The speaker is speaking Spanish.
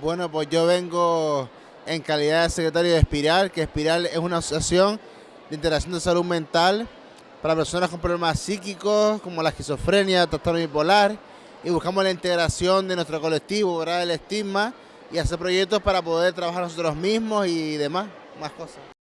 Bueno, pues yo vengo en calidad de secretario de Espiral, que Espiral es una asociación de integración de salud mental para personas con problemas psíquicos como la esquizofrenia, trastorno bipolar y buscamos la integración de nuestro colectivo, ¿verdad? el estigma y hacer proyectos para poder trabajar nosotros mismos y demás, más cosas.